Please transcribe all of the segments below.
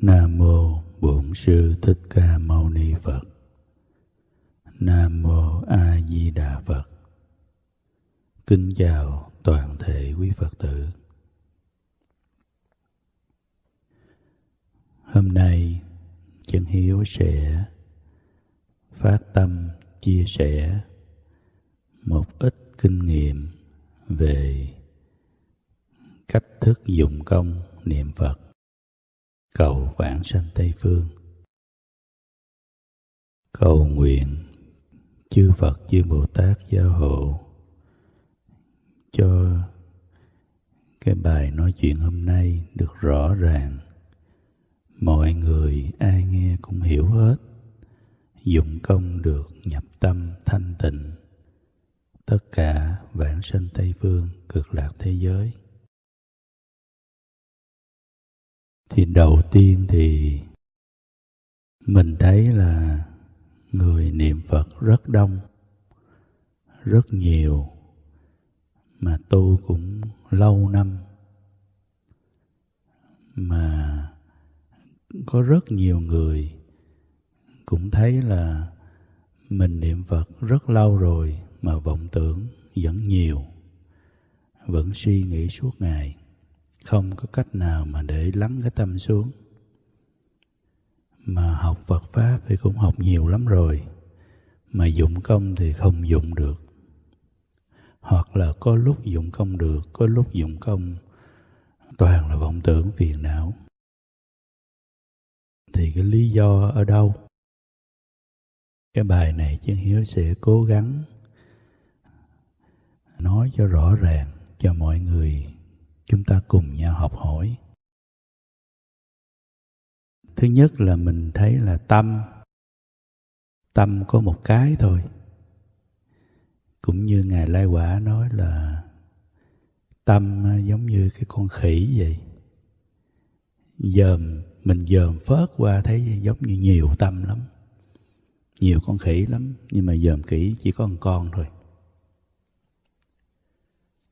Nam mô Bổn sư Thích Ca Mâu Ni Phật. Nam mô A Di Đà Phật. Kính chào toàn thể quý Phật tử. Hôm nay, chân hiếu sẽ phát tâm chia sẻ một ít kinh nghiệm về cách thức dụng công niệm Phật cầu vãng sanh Tây Phương. Cầu nguyện chư Phật, chư Bồ Tát gia hộ cho cái bài nói chuyện hôm nay được rõ ràng. Mọi người ai nghe cũng hiểu hết dụng công được nhập tâm thanh tịnh. Tất cả vãng sanh tây phương cực lạc thế giới. Thì đầu tiên thì mình thấy là người niệm phật rất đông, rất nhiều, mà tu cũng lâu năm, mà có rất nhiều người cũng thấy là mình niệm phật rất lâu rồi mà vọng tưởng vẫn nhiều, vẫn suy nghĩ suốt ngày không có cách nào mà để lắng cái tâm xuống. Mà học Phật pháp thì cũng học nhiều lắm rồi. Mà dụng công thì không dụng được. Hoặc là có lúc dụng công được, có lúc dụng công, toàn là vọng tưởng phiền não. Thì cái lý do ở đâu? Cái bài này chân hiếu sẽ cố gắng nói cho rõ ràng cho mọi người chúng ta cùng nhau học hỏi. Thứ nhất là mình thấy là tâm. Tâm có một cái thôi. Cũng như ngài lai quả nói là tâm giống như cái con khỉ vậy. Dòm mình dòm phớt qua thấy giống như nhiều tâm lắm. Nhiều con khỉ lắm, nhưng mà dòm kỹ chỉ có một con thôi.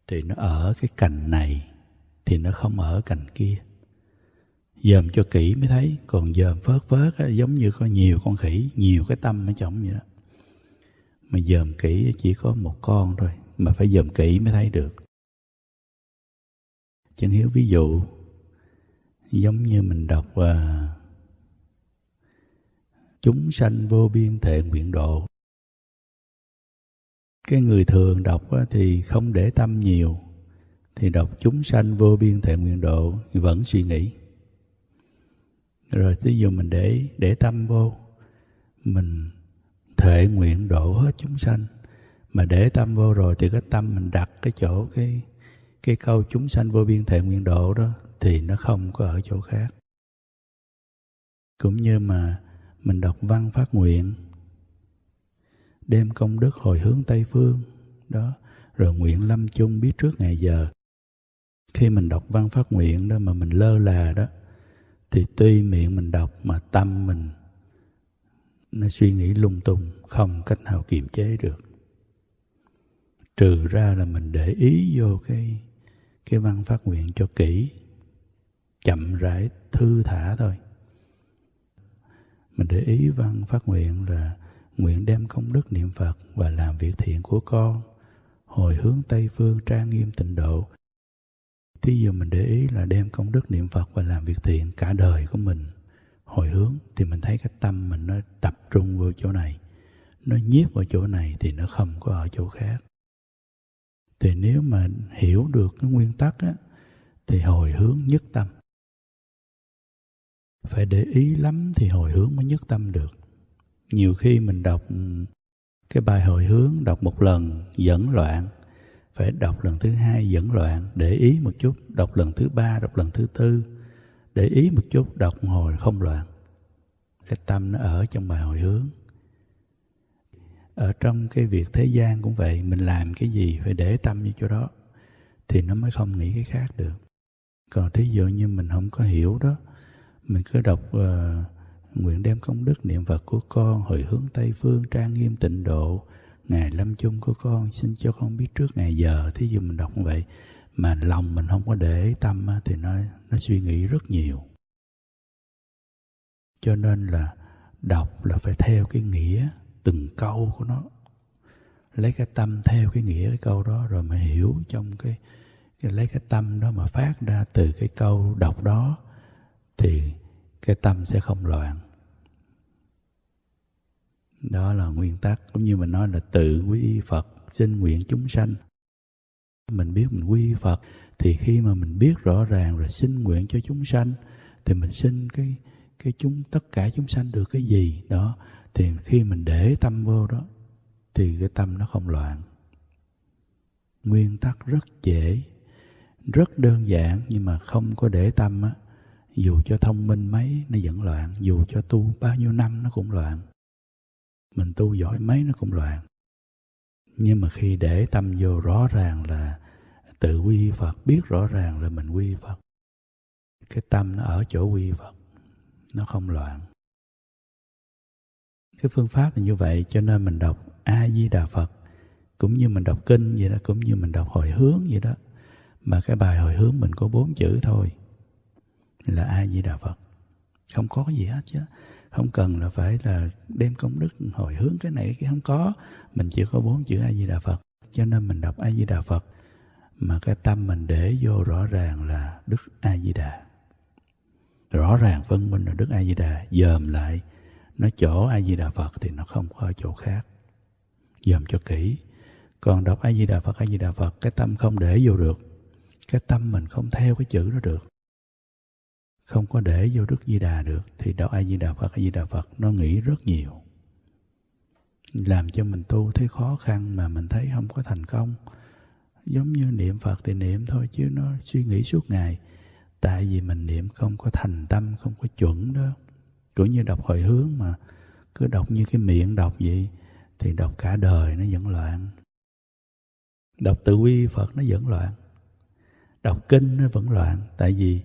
Thì nó ở cái cành này thì nó không ở cành kia. Dòm cho kỹ mới thấy còn dòm phớt phớt á, giống như có nhiều con khỉ nhiều cái tâm ở trong vậy đó. Mà dòm kỹ chỉ có một con thôi mà phải dòm kỹ mới thấy được. Chân hiếu ví dụ giống như mình đọc à, chúng sanh vô biên thệ nguyện độ. Cái người thường đọc thì không để tâm nhiều thì đọc chúng sanh vô biên thệ nguyện độ vẫn suy nghĩ. Rồi ví dụ mình để để tâm vô, mình thệ nguyện độ hết chúng sanh. Mà để tâm vô rồi thì cái tâm mình đặt cái chỗ, cái cái câu chúng sanh vô biên thệ nguyện độ đó thì nó không có ở chỗ khác. Cũng như mà mình đọc văn phát nguyện, đem công đức hồi hướng tây phương, đó, rồi nguyện lâm chung biết trước ngày giờ khi mình đọc văn phát nguyện đó mà mình lơ là đó, thì tuy miệng mình đọc mà tâm mình nó suy nghĩ lung tung, không cách nào kiềm chế được. Trừ ra là mình để ý vô cái cái văn phát nguyện cho kỹ, chậm rãi thư thả thôi. Mình để ý văn phát nguyện là nguyện đem công đức niệm phật và làm việc thiện của con, hồi hướng tây phương trang nghiêm tịnh độ. Thí dụ mình để ý là đem công đức niệm Phật và làm việc thiện cả đời của mình hồi hướng thì mình thấy cái tâm mình nó tập trung vào chỗ này. Nó nhiếp vào chỗ này thì nó không có ở chỗ khác. Thì nếu mà hiểu được cái nguyên tắc á, thì hồi hướng nhất tâm. Phải để ý lắm thì hồi hướng mới nhất tâm được. Nhiều khi mình đọc cái bài hồi hướng đọc một lần dẫn loạn phải đọc lần thứ hai dẫn loạn để ý một chút. Đọc lần thứ ba đọc lần thứ tư để ý một chút. Đọc một hồi không loạn. Cái tâm nó ở trong bài hồi hướng. Ở trong cái việc thế gian cũng vậy mình làm cái gì phải để tâm như chỗ đó thì nó mới không nghĩ cái khác được. Còn thí dụ như mình không có hiểu đó mình cứ đọc uh, nguyện đem công đức niệm phật của con hồi hướng tây phương trang nghiêm tịnh độ ngày lâm chung của con xin cho con biết trước ngày giờ thí dụ mình đọc như vậy mà lòng mình không có để tâm thì nó nó suy nghĩ rất nhiều. Cho nên là đọc là phải theo cái nghĩa từng câu của nó. Lấy cái tâm theo cái nghĩa cái câu đó rồi mà hiểu trong cái, cái lấy cái tâm đó mà phát ra từ cái câu đọc đó thì cái tâm sẽ không loạn đó là nguyên tắc, cũng như mình nói là tự quy phật, xin nguyện chúng sanh. Mình biết mình quy phật, thì khi mà mình biết rõ ràng rồi xin nguyện cho chúng sanh, thì mình xin cái cái chúng, tất cả chúng sanh được cái gì? Đó, thì khi mình để tâm vô đó, thì cái tâm nó không loạn. Nguyên tắc rất dễ, rất đơn giản, nhưng mà không có để tâm á. Dù cho thông minh mấy, nó vẫn loạn. Dù cho tu bao nhiêu năm, nó cũng loạn mình tu giỏi mấy nó cũng loạn. Nhưng mà khi để tâm vô rõ ràng là tự quy phật, biết rõ ràng là mình quy phật, cái tâm nó ở chỗ quy phật, nó không loạn. Cái phương pháp là như vậy, cho nên mình đọc a di đà phật, cũng như mình đọc kinh vậy đó, cũng như mình đọc hồi hướng vậy đó, mà cái bài hồi hướng mình có bốn chữ thôi là a di đà phật. Không có gì hết chứ không cần là phải là đem công đức hồi hướng cái này, cái không có. Mình chỉ có bốn chữ a di đà phật. Cho nên mình đọc a di đà phật mà cái tâm mình để vô rõ ràng là đức a di đà rõ ràng phân minh là đức a di đà dòm lại nó chỗ a di đà phật thì nó không có chỗ khác. Dòm cho kỹ. Còn đọc a di đà phật a di đà phật, cái tâm không để vô được. Cái tâm mình không theo cái chữ đó được không có để vô đức di đà được, thì đạo a di đà phật a di đà phật, nó nghĩ rất nhiều. Làm cho mình tu thấy khó khăn mà mình thấy không có thành công. Giống như niệm phật thì niệm thôi, chứ nó suy nghĩ suốt ngày. Tại vì mình niệm không có thành tâm, không có chuẩn đó. Cũng như đọc hồi hướng mà, cứ đọc như cái miệng đọc vậy, thì đọc cả đời nó vẫn loạn. Đọc tự quy phật nó vẫn loạn. Đọc kinh nó vẫn loạn. Tại vì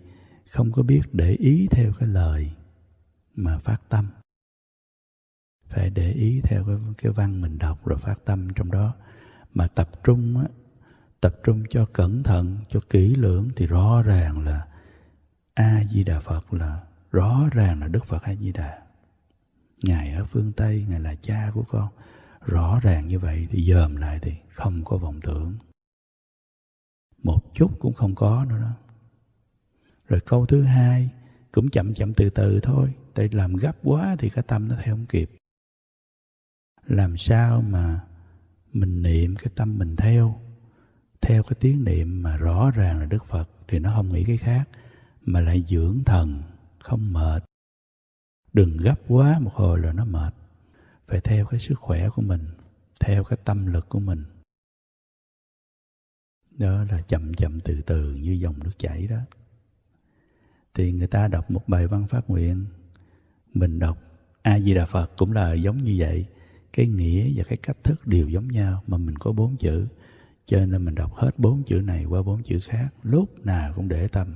không có biết để ý theo cái lời mà phát tâm. Phải để ý theo cái, cái văn mình đọc rồi phát tâm trong đó. Mà tập trung á tập trung cho cẩn thận cho kỹ lưỡng thì rõ ràng là a di đà phật là rõ ràng là đức phật a di đà ngài ở phương tây ngài là cha của con. Rõ ràng như vậy thì dòm lại thì không có vọng tưởng. Một chút cũng không có nữa đó rồi câu thứ hai, cũng chậm chậm từ từ thôi, tại làm gấp quá thì cái tâm nó theo không kịp. Làm sao mà mình niệm cái tâm mình theo? Theo cái tiếng niệm mà rõ ràng là đức phật thì nó không nghĩ cái khác, mà lại dưỡng thần, không mệt. Đừng gấp quá một hồi là nó mệt. Phải theo cái sức khỏe của mình, theo cái tâm lực của mình. Đó là chậm chậm từ từ như dòng nước chảy đó thì người ta đọc một bài văn phát nguyện. Mình đọc, a di đà phật cũng là giống như vậy. Cái nghĩa và cái cách thức đều giống nhau mà mình có bốn chữ. Cho nên mình đọc hết bốn chữ này qua bốn chữ khác, lúc nào cũng để tâm.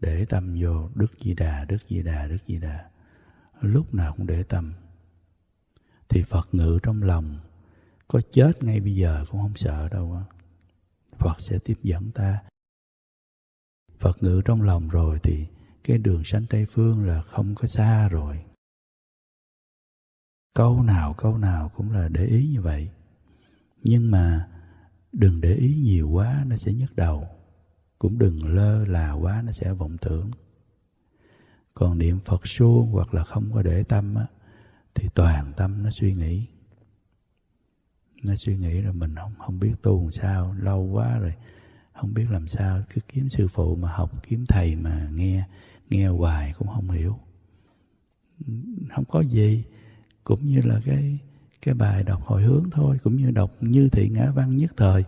Để tâm vô, đức di đà, đức di đà, đức di đà. Lúc nào cũng để tâm. Thì phật ngự trong lòng. Có chết ngay bây giờ cũng không sợ đâu phật sẽ tiếp dẫn ta phật ngự trong lòng rồi thì cái đường sanh tây phương là không có xa rồi. Câu nào câu nào cũng là để ý như vậy. Nhưng mà đừng để ý nhiều quá nó sẽ nhức đầu. Cũng đừng lơ là quá nó sẽ vọng tưởng. Còn niệm phật suông hoặc là không có để tâm á, thì toàn tâm nó suy nghĩ. Nó suy nghĩ rồi mình không không biết tu làm sao lâu quá rồi không biết làm sao cứ kiếm sư phụ mà học, kiếm thầy mà nghe nghe hoài cũng không hiểu. Không có gì, cũng như là cái cái bài đọc hồi hướng thôi, cũng như đọc như thị ngã văn nhất thời,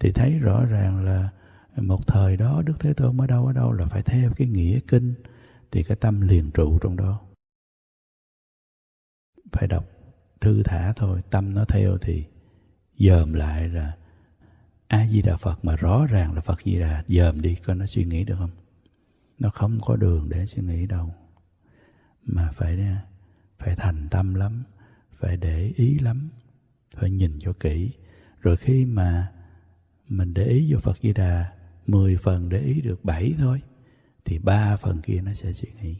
thì thấy rõ ràng là một thời đó đức thế tôn ở đâu ở đâu là phải theo cái nghĩa kinh, thì cái tâm liền trụ trong đó. Phải đọc thư thả thôi, tâm nó theo thì dòm lại là a di đà phật mà rõ ràng là phật di đà, dòm đi, coi nó suy nghĩ được không? Nó không có đường để suy nghĩ đâu. Mà phải phải thành tâm lắm, phải để ý lắm, phải nhìn cho kỹ. Rồi khi mà mình để ý vô phật di đà 10 phần để ý được 7 thôi, thì ba phần kia nó sẽ suy nghĩ.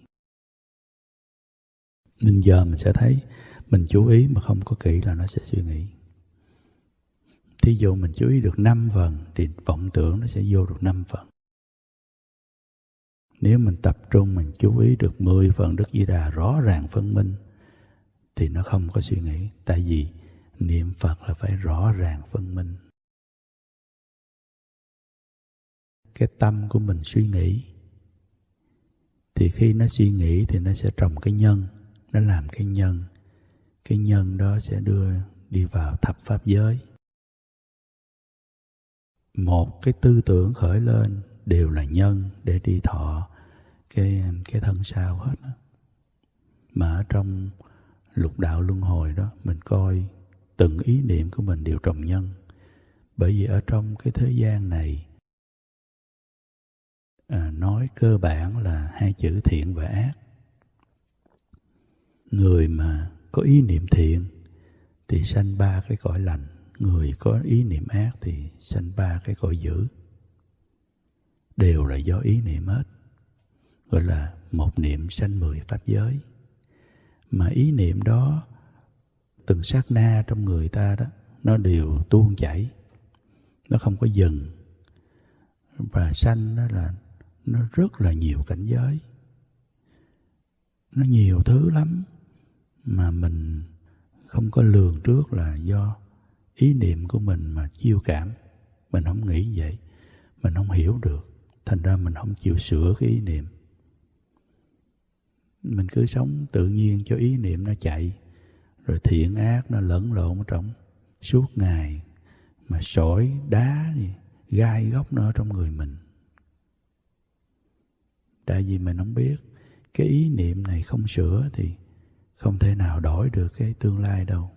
Nên giờ mình sẽ thấy, mình chú ý mà không có kỹ là nó sẽ suy nghĩ thí dụ mình chú ý được 5 phần, thì vọng tưởng nó sẽ vô được 5 phần. Nếu mình tập trung mình chú ý được 10 phần Đức Di Đà rõ ràng phân minh, thì nó không có suy nghĩ. Tại vì niệm Phật là phải rõ ràng phân minh. Cái tâm của mình suy nghĩ, thì khi nó suy nghĩ thì nó sẽ trồng cái nhân, nó làm cái nhân. Cái nhân đó sẽ đưa đi vào thập pháp giới một cái tư tưởng khởi lên đều là nhân để đi thọ cái cái thân sao hết đó. mà ở trong lục đạo luân hồi đó mình coi từng ý niệm của mình đều trồng nhân. Bởi vì ở trong cái thế gian này à, nói cơ bản là hai chữ thiện và ác. Người mà có ý niệm thiện thì sanh ba cái cõi lành người có ý niệm ác thì sanh ba cái cõi dữ. Đều là do ý niệm hết, gọi là một niệm sanh mười pháp giới. Mà ý niệm đó, từng sát na trong người ta đó, nó đều tuôn chảy, nó không có dừng. Và sanh đó là, nó rất là nhiều cảnh giới. Nó nhiều thứ lắm mà mình không có lường trước là do ý niệm của mình mà chiêu cảm. Mình không nghĩ vậy. Mình không hiểu được. Thành ra mình không chịu sửa cái ý niệm. Mình cứ sống tự nhiên cho ý niệm nó chạy. Rồi thiện ác nó lẫn lộn ở trong suốt ngày. Mà sỏi, đá gì gai góc nó ở trong người mình. Tại vì mình không biết, cái ý niệm này không sửa thì không thể nào đổi được cái tương lai đâu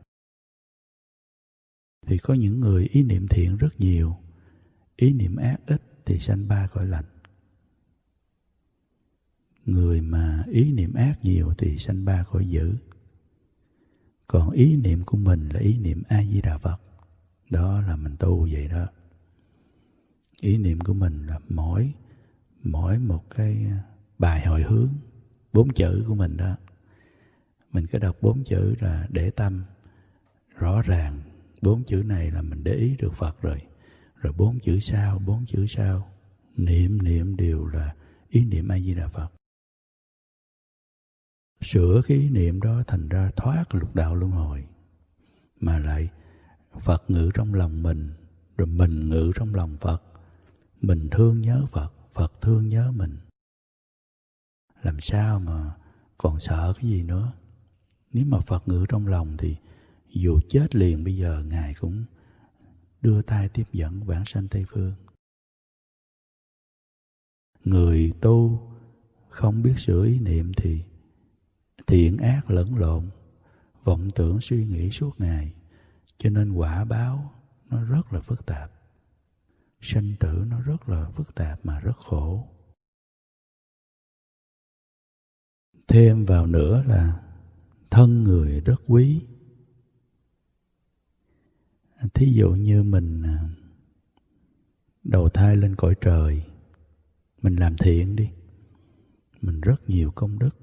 thì có những người ý niệm thiện rất nhiều, ý niệm ác ít thì sanh ba cõi lạnh người mà ý niệm ác nhiều thì sanh ba cõi dữ. Còn ý niệm của mình là ý niệm a di đà phật. Đó là mình tu vậy đó. Ý niệm của mình là mỗi mỗi một cái bài hồi hướng, bốn chữ của mình đó. Mình cứ đọc bốn chữ là để tâm, rõ ràng bốn chữ này là mình để ý được phật rồi. Rồi bốn chữ sau, bốn chữ sau. Niệm niệm đều là ý niệm a di đà phật. Sửa cái ý niệm đó thành ra thoát lục đạo luân hồi, mà lại phật ngự trong lòng mình, rồi mình ngự trong lòng phật. Mình thương nhớ phật phật thương nhớ mình. Làm sao mà còn sợ cái gì nữa? Nếu mà phật ngự trong lòng thì dù chết liền bây giờ, ngài cũng đưa tay tiếp dẫn vãng sanh tây phương. Người tu không biết sửa ý niệm thì thiện ác lẫn lộn, vọng tưởng suy nghĩ suốt ngày, cho nên quả báo nó rất là phức tạp. Sanh tử nó rất là phức tạp mà rất khổ. Thêm vào nữa là thân người rất quý thí dụ như mình à, đầu thai lên cõi trời, mình làm thiện đi, mình rất nhiều công đức.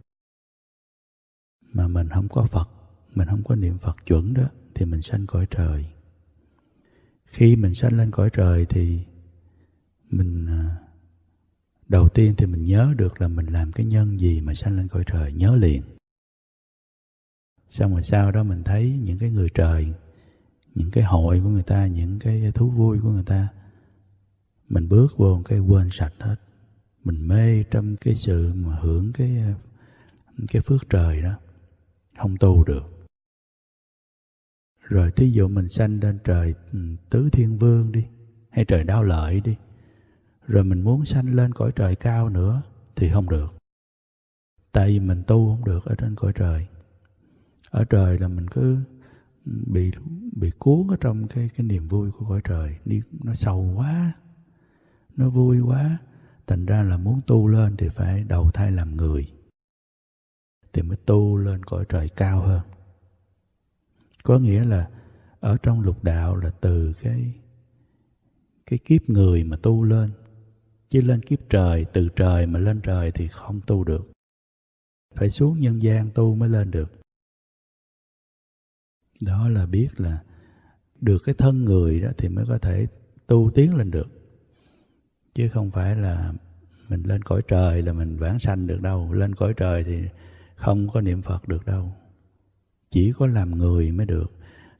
Mà mình không có phật, mình không có niệm phật chuẩn đó, thì mình sanh cõi trời. Khi mình sanh lên cõi trời thì mình à, đầu tiên thì mình nhớ được là mình làm cái nhân gì mà sanh lên cõi trời, nhớ liền. Xong rồi sau đó mình thấy những cái người trời những cái hội của người ta, những cái thú vui của người ta. Mình bước vô cái quên sạch hết. Mình mê trong cái sự mà hưởng cái cái phước trời đó. Không tu được. Rồi thí dụ mình sanh lên trời ừ, tứ thiên vương đi, hay trời đau lợi đi, rồi mình muốn sanh lên cõi trời cao nữa thì không được. Tại vì mình tu không được ở trên cõi trời. Ở trời là mình cứ bị bị cuốn ở trong cái cái niềm vui của cõi trời. Đi nó sâu quá, nó vui quá. Thành ra là muốn tu lên thì phải đầu thai làm người thì mới tu lên cõi trời cao hơn. Có nghĩa là ở trong lục đạo là từ cái cái kiếp người mà tu lên, chứ lên kiếp trời, từ trời mà lên trời thì không tu được. Phải xuống nhân gian tu mới lên được đó là biết là được cái thân người đó thì mới có thể tu tiến lên được. Chứ không phải là mình lên cõi trời là mình vãng sanh được đâu. Lên cõi trời thì không có niệm phật được đâu. Chỉ có làm người mới được.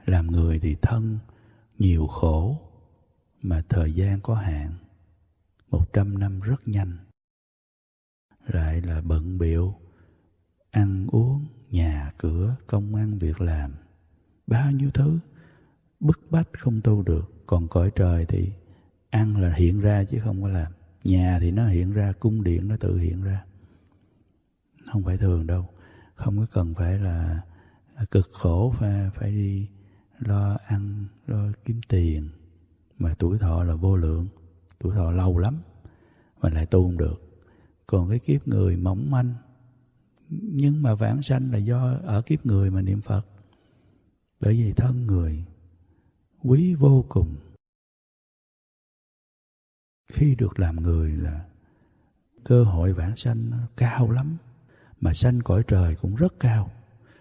Làm người thì thân nhiều khổ mà thời gian có hạn. Một trăm năm rất nhanh. Lại là bận biệu ăn uống, nhà cửa, công ăn, việc làm bao nhiêu thứ. Bức bách không tu được, còn cõi trời thì ăn là hiện ra chứ không có làm. Nhà thì nó hiện ra, cung điện nó tự hiện ra. Không phải thường đâu. Không có cần phải là cực khổ, phải phải đi lo ăn, lo kiếm tiền. Mà tuổi thọ là vô lượng. Tuổi thọ lâu lắm mà lại tu không được. Còn cái kiếp người mỏng manh, nhưng mà vãng sanh là do ở kiếp người mà niệm phật bởi vì thân người quý vô cùng. Khi được làm người là cơ hội vãng sanh cao lắm. Mà sanh cõi trời cũng rất cao.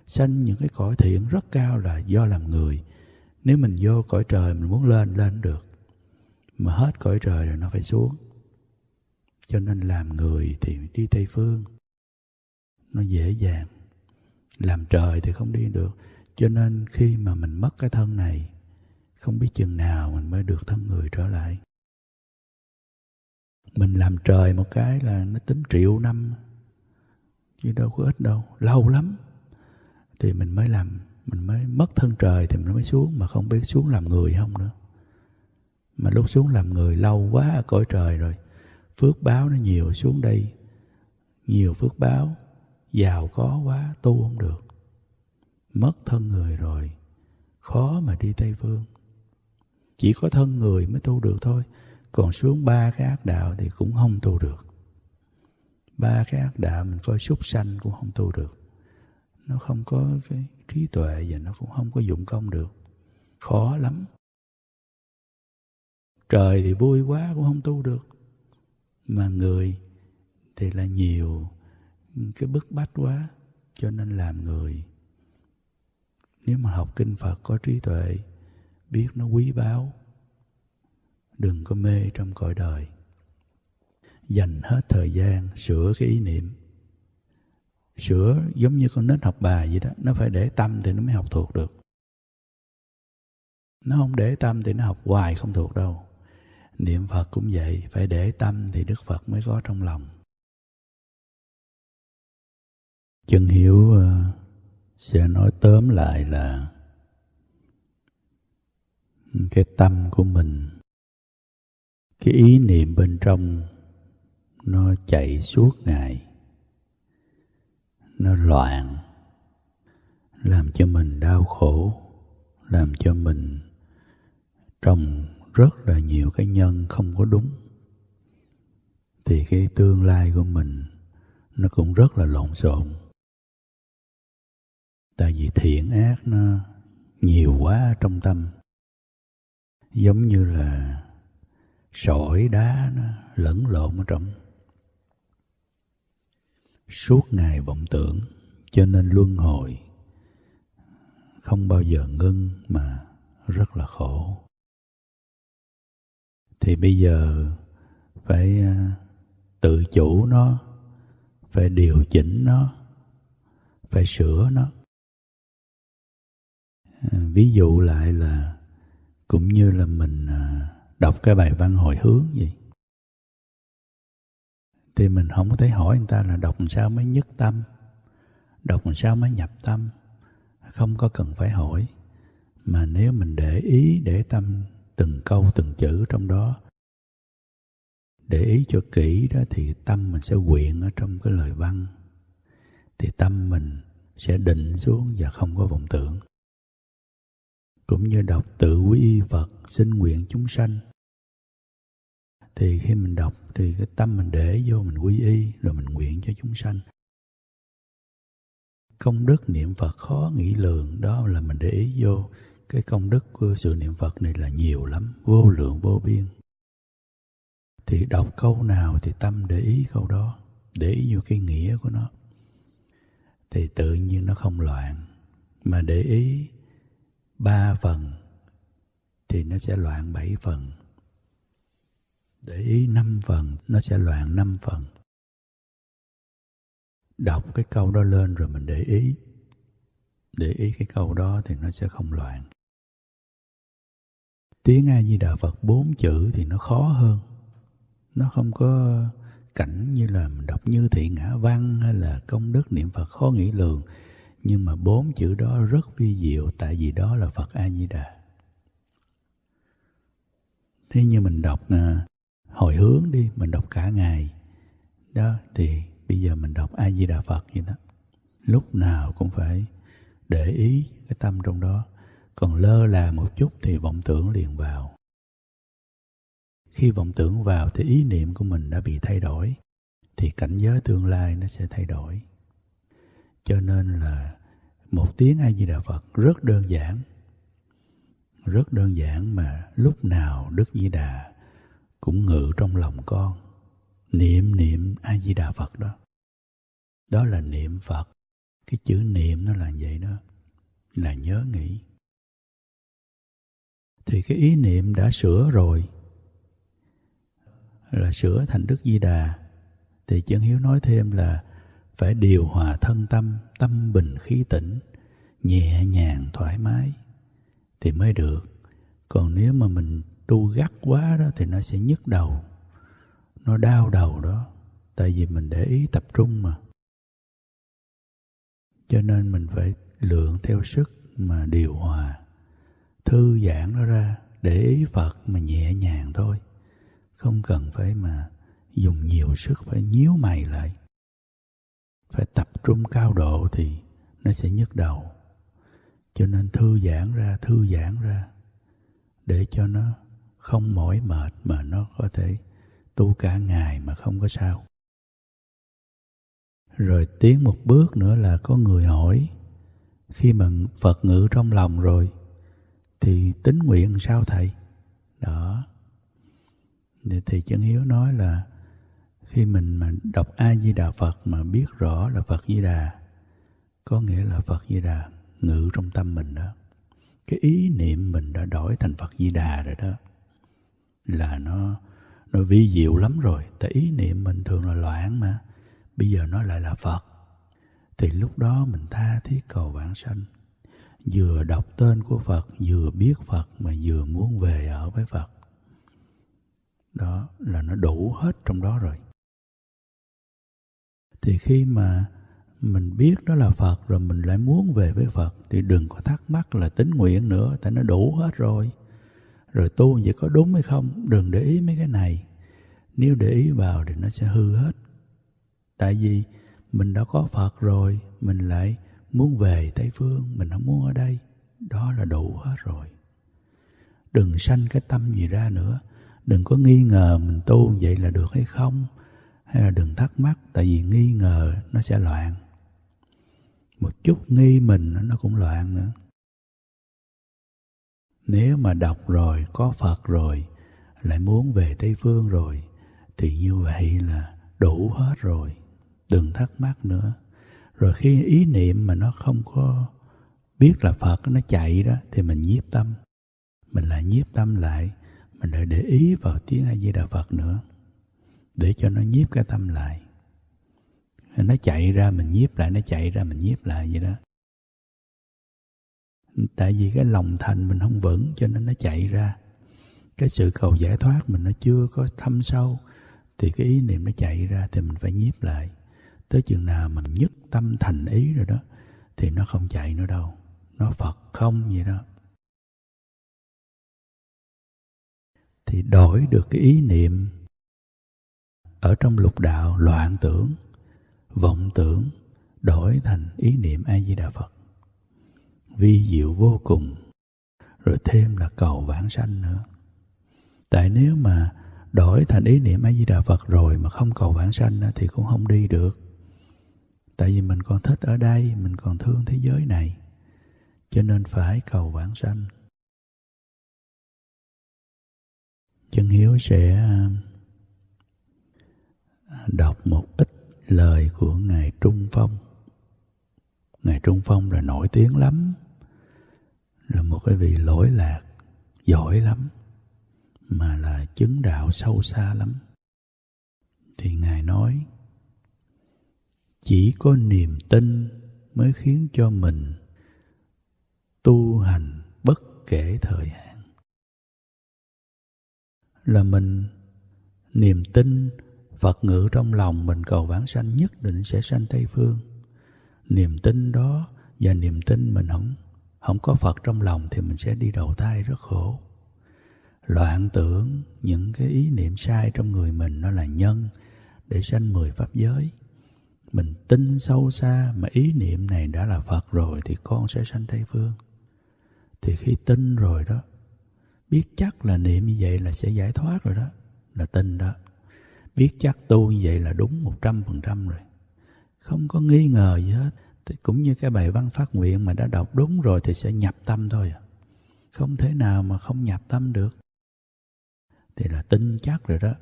Sanh những cái cõi thiện rất cao là do làm người. Nếu mình vô cõi trời mình muốn lên lên được. Mà hết cõi trời rồi nó phải xuống. Cho nên làm người thì đi tây phương. Nó dễ dàng. Làm trời thì không đi được cho nên khi mà mình mất cái thân này, không biết chừng nào mình mới được thân người trở lại. Mình làm trời một cái là nó tính triệu năm, chứ đâu có ít đâu, lâu lắm. Thì mình mới làm, mình mới mất thân trời thì mình mới xuống, mà không biết xuống làm người không nữa. Mà lúc xuống làm người lâu quá ở cõi trời rồi, phước báo nó nhiều xuống đây. Nhiều phước báo, giàu có quá, tu không được mất thân người rồi, khó mà đi tây phương chỉ có thân người mới tu được thôi, còn xuống ba cái ác đạo thì cũng không tu được. Ba cái ác đạo mình coi súc sanh cũng không tu được. Nó không có cái trí tuệ và nó cũng không có dụng công được. Khó lắm. Trời thì vui quá cũng không tu được. Mà người thì là nhiều, cái bức bách quá, cho nên làm người nếu mà học kinh phật có trí tuệ biết nó quý báu đừng có mê trong cõi đời. Dành hết thời gian sửa cái ý niệm. Sửa giống như con nít học bài vậy đó nó phải để tâm thì nó mới học thuộc được. Nó không để tâm thì nó học hoài không thuộc đâu. Niệm phật cũng vậy phải để tâm thì đức phật mới có trong lòng. Chân hiểu uh, ờ, sẽ nói tóm lại là cái tâm của mình, cái ý niệm bên trong nó chạy suốt ngày, nó loạn, làm cho mình đau khổ, làm cho mình trồng rất là nhiều cái nhân không có đúng. Thì cái tương lai của mình nó cũng rất là lộn xộn tại vì thiện ác nó nhiều quá trong tâm. Giống như là sỏi đá nó lẫn lộn ở trong. Suốt ngày vọng tưởng, cho nên luân hồi. Không bao giờ ngưng mà rất là khổ. Thì bây giờ phải à, tự chủ nó, phải điều chỉnh nó, phải sửa nó. À, ví dụ lại là cũng như là mình à, đọc cái bài văn hồi hướng gì thì mình không có thể hỏi người ta là đọc làm sao mới nhất tâm, đọc làm sao mới nhập tâm. Không có cần phải hỏi. Mà nếu mình để ý, để tâm từng câu, từng chữ trong đó, để ý cho kỹ đó thì tâm mình sẽ quyện ở trong cái lời văn. Thì tâm mình sẽ định xuống và không có vọng tưởng cũng như đọc tự quý y Phật xin nguyện chúng sanh. Thì khi mình đọc thì cái tâm mình để vô mình quy y, rồi mình nguyện cho chúng sanh. Công đức niệm Phật khó nghĩ lường, đó là mình để ý vô. Cái công đức của sự niệm Phật này là nhiều lắm, vô lượng, vô biên. Thì đọc câu nào thì tâm để ý câu đó, để ý vô cái nghĩa của nó. Thì tự nhiên nó không loạn, mà để ý ba phần thì nó sẽ loạn bảy phần. Để ý năm phần, nó sẽ loạn năm phần. Đọc cái câu đó lên rồi mình để ý. Để ý cái câu đó thì nó sẽ không loạn. Tiếng a di đà phật bốn chữ thì nó khó hơn. Nó không có cảnh như là mình đọc như thị ngã văn hay là công đức niệm phật khó nghĩ lường nhưng mà bốn chữ đó rất vi diệu tại vì đó là phật a di đà thế như mình đọc à, hồi hướng đi mình đọc cả ngày đó thì bây giờ mình đọc a di đà phật vậy đó. Lúc nào cũng phải để ý cái tâm trong đó. Còn lơ là một chút thì vọng tưởng liền vào. Khi vọng tưởng vào thì ý niệm của mình đã bị thay đổi thì cảnh giới tương lai nó sẽ thay đổi cho nên là một tiếng a di đà phật rất đơn giản. Rất đơn giản mà lúc nào đức di đà cũng ngự trong lòng con, niệm niệm a di đà phật đó. Đó là niệm phật. Cái chữ niệm nó là vậy đó, là nhớ nghĩ. Thì cái ý niệm đã sửa rồi, là sửa thành đức di đà, thì chân hiếu nói thêm là phải điều hòa thân tâm tâm bình khí tĩnh, nhẹ nhàng thoải mái thì mới được. Còn nếu mà mình tu gắt quá đó thì nó sẽ nhức đầu, nó đau đầu đó, tại vì mình để ý tập trung mà. Cho nên mình phải lượng theo sức mà điều hòa, thư giãn nó ra để ý phật mà nhẹ nhàng thôi. Không cần phải mà dùng nhiều sức, phải nhíu mày lại phải tập trung cao độ thì nó sẽ nhức đầu. Cho nên thư giãn ra, thư giãn ra để cho nó không mỏi mệt mà nó có thể tu cả ngày mà không có sao. Rồi tiến một bước nữa là có người hỏi, khi mà phật ngự trong lòng rồi thì tính nguyện sao thầy? Đó. Thì chân hiếu nói là khi mình mà đọc a di đà phật mà biết rõ là phật di đà có nghĩa là phật di đà ngự trong tâm mình đó. Cái ý niệm mình đã đổi thành phật di đà rồi đó, là nó nó vi diệu lắm rồi. Tại ý niệm mình thường là loạn mà, bây giờ nó lại là phật. Thì lúc đó mình tha thiết cầu vãng sanh. Vừa đọc tên của phật, vừa biết phật mà vừa muốn về ở với phật. Đó là nó đủ hết trong đó rồi thì khi mà mình biết đó là phật rồi mình lại muốn về với phật, thì đừng có thắc mắc là tính nguyện nữa, tại nó đủ hết rồi. Rồi tu vậy có đúng hay không? Đừng để ý mấy cái này. Nếu để ý vào thì nó sẽ hư hết. Tại vì mình đã có phật rồi, mình lại muốn về tây phương, mình không muốn ở đây. Đó là đủ hết rồi. Đừng sanh cái tâm gì ra nữa. Đừng có nghi ngờ mình tu vậy là được hay không hay là đừng thắc mắc, tại vì nghi ngờ nó sẽ loạn. Một chút nghi mình nó cũng loạn nữa. Nếu mà đọc rồi, có phật rồi, lại muốn về tây phương rồi, thì như vậy là đủ hết rồi. Đừng thắc mắc nữa. Rồi khi ý niệm mà nó không có biết là phật, nó chạy đó, thì mình nhiếp tâm. Mình lại nhiếp tâm lại, mình lại để ý vào tiếng a di đà phật nữa để cho nó nhiếp cái tâm lại. Nó chạy ra mình nhiếp lại, nó chạy ra mình nhiếp lại vậy đó. Tại vì cái lòng thành mình không vững cho nên nó chạy ra. Cái sự cầu giải thoát mình nó chưa có thâm sâu, thì cái ý niệm nó chạy ra thì mình phải nhiếp lại. Tới chừng nào mình nhất tâm thành ý rồi đó, thì nó không chạy nữa đâu. Nó phật không vậy đó. Thì đổi được cái ý niệm ở trong lục đạo loạn tưởng, vọng tưởng đổi thành ý niệm a di đà phật. Vi diệu vô cùng, rồi thêm là cầu vãng sanh nữa. Tại nếu mà đổi thành ý niệm a di đà phật rồi mà không cầu vãng sanh thì cũng không đi được. Tại vì mình còn thích ở đây, mình còn thương thế giới này, cho nên phải cầu vãng sanh. Chân hiếu sẽ đọc một ít lời của ngài trung phong. Ngài trung phong là nổi tiếng lắm, là một cái vị lỗi lạc, giỏi lắm, mà là chứng đạo sâu xa lắm. Thì ngài nói, chỉ có niềm tin mới khiến cho mình tu hành bất kể thời hạn. Là mình, niềm tin Phật ngự trong lòng mình cầu vãng sanh nhất định sẽ sanh Tây Phương. Niềm tin đó và niềm tin mình không không có Phật trong lòng thì mình sẽ đi đầu thai rất khổ. Loạn tưởng những cái ý niệm sai trong người mình nó là nhân để sanh mười pháp giới. Mình tin sâu xa mà ý niệm này đã là Phật rồi thì con sẽ sanh Tây Phương. Thì khi tin rồi đó, biết chắc là niệm như vậy là sẽ giải thoát rồi đó, là tin đó biết chắc tu như vậy là đúng một trăm phần trăm rồi. Không có nghi ngờ gì hết. Thì cũng như cái bài văn phát nguyện mà đã đọc đúng rồi thì sẽ nhập tâm thôi à. không thể nào mà không nhập tâm được. Thì là tin chắc rồi đó.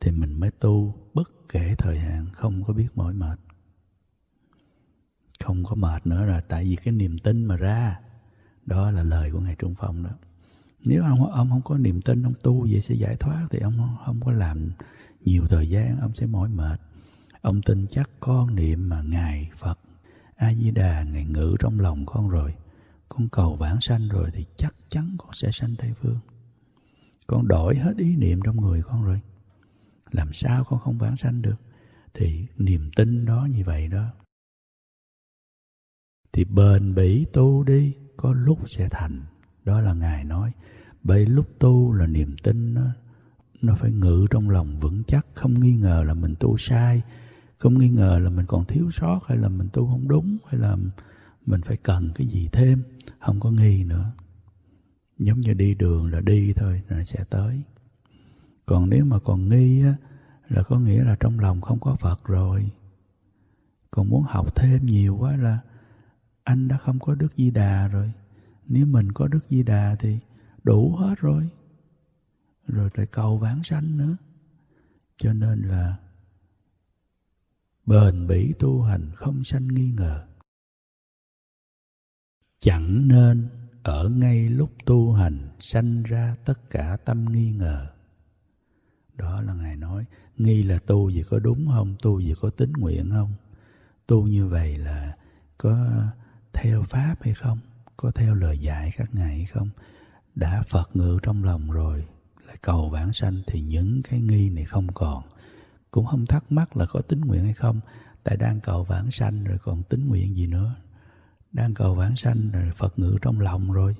Thì mình mới tu bất kể thời hạn không có biết mỏi mệt. Không có mệt nữa là tại vì cái niềm tin mà ra đó là lời của ngài trung phong đó. Nếu ông ông không có niềm tin ông tu vậy sẽ giải thoát thì ông không, không có làm nhiều thời gian ông sẽ mỏi mệt. Ông tin chắc con niệm mà ngài phật a di đà ngài ngự trong lòng con rồi. Con cầu vãng sanh rồi thì chắc chắn con sẽ sanh tây phương. Con đổi hết ý niệm trong người con rồi. Làm sao con không vãng sanh được? Thì niềm tin đó như vậy đó. Thì bền bỉ tu đi, có lúc sẽ thành. Đó là ngài nói. Bởi lúc tu là niềm tin nó nó phải ngự trong lòng vững chắc, không nghi ngờ là mình tu sai, không nghi ngờ là mình còn thiếu sót hay là mình tu không đúng hay là mình phải cần cái gì thêm, không có nghi nữa. Giống như đi đường là đi thôi, là sẽ tới. Còn nếu mà còn nghi á, là có nghĩa là trong lòng không có phật rồi. Còn muốn học thêm nhiều quá là anh đã không có đức di đà rồi. Nếu mình có đức di đà thì đủ hết rồi rồi lại cầu vãng sanh nữa. Cho nên là bền bỉ tu hành không sanh nghi ngờ. Chẳng nên ở ngay lúc tu hành sanh ra tất cả tâm nghi ngờ. Đó là ngài nói, nghi là tu gì có đúng không, tu gì có tính nguyện không? Tu như vậy là có theo pháp hay không? Có theo lời dạy các ngài hay không? Đã phật ngự trong lòng rồi lại cầu vãng sanh thì những cái nghi này không còn. Cũng không thắc mắc là có tính nguyện hay không. Tại đang cầu vãng sanh rồi còn tính nguyện gì nữa? Đang cầu vãng sanh rồi phật ngự trong lòng rồi.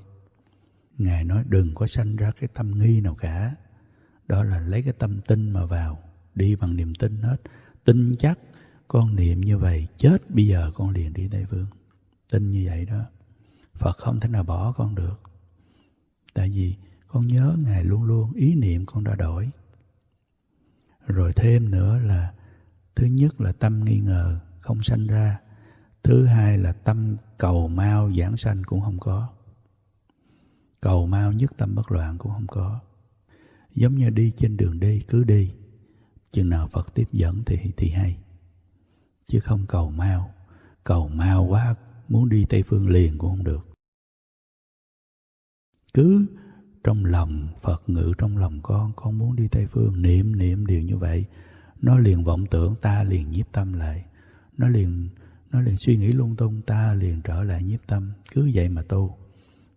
Ngài nói đừng có sanh ra cái tâm nghi nào cả. Đó là lấy cái tâm tin mà vào, đi bằng niềm tin hết. Tin chắc con niệm như vậy, chết bây giờ con liền đi tây phương. Tin như vậy đó. Phật không thể nào bỏ con được. Tại vì con nhớ ngài luôn luôn, ý niệm con đã đổi. Rồi thêm nữa là, thứ nhất là tâm nghi ngờ không sanh ra, thứ hai là tâm cầu mau giảng sanh cũng không có. Cầu mau nhất tâm bất loạn cũng không có. Giống như đi trên đường đi, cứ đi, chừng nào phật tiếp dẫn thì thì hay. Chứ không cầu mau cầu mau quá, muốn đi tây phương liền cũng không được. Cứ trong lòng, Phật ngự trong lòng con con muốn đi Tây Phương, niệm niệm điều như vậy. Nó liền vọng tưởng, ta liền nhiếp tâm lại. Nó liền nó liền suy nghĩ lung tung, ta liền trở lại nhiếp tâm. Cứ vậy mà tu.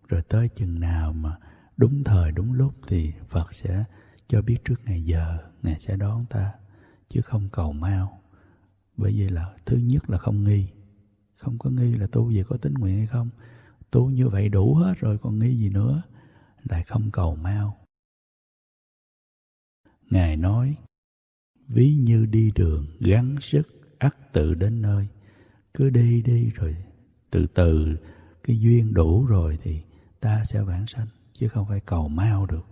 Rồi tới chừng nào mà đúng thời, đúng lúc thì Phật sẽ cho biết trước ngày giờ, ngài sẽ đón ta, chứ không cầu mau. Bởi vì là thứ nhất là không nghi. Không có nghi là tu gì, có tính nguyện hay không? Tu như vậy đủ hết rồi, còn nghi gì nữa? Lại không cầu mau. Ngài nói, ví như đi đường gắng sức ắt tự đến nơi. Cứ đi đi rồi, từ từ cái duyên đủ rồi thì ta sẽ vãng sanh, chứ không phải cầu mau được.